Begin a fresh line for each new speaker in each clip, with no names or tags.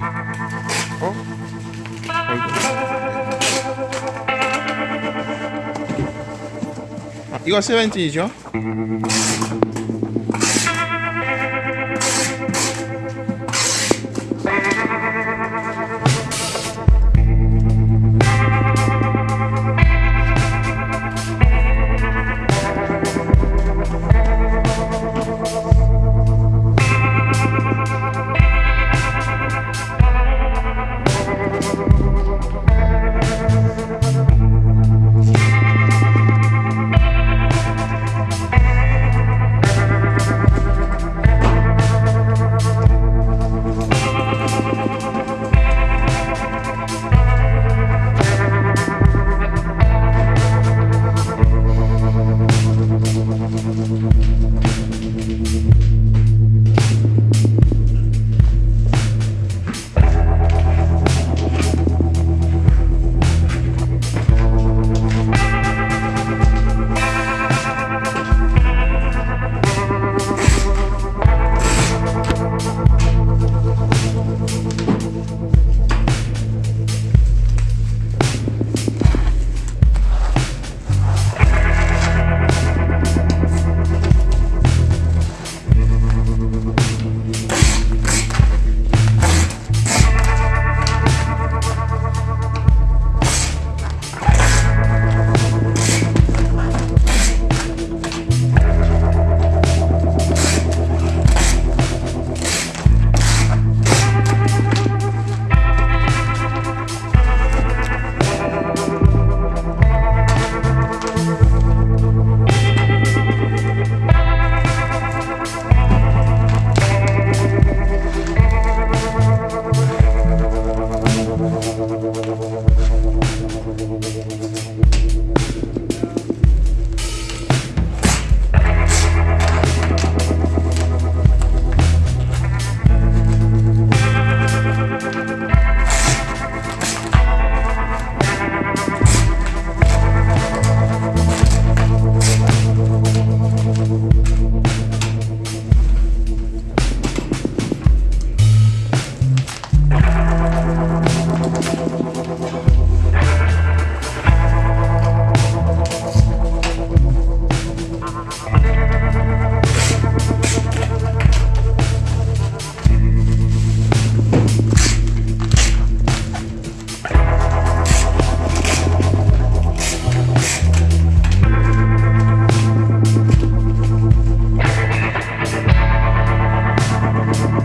어? 아이고. 아, 이거 세븐틴이죠?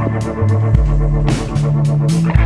We'll be.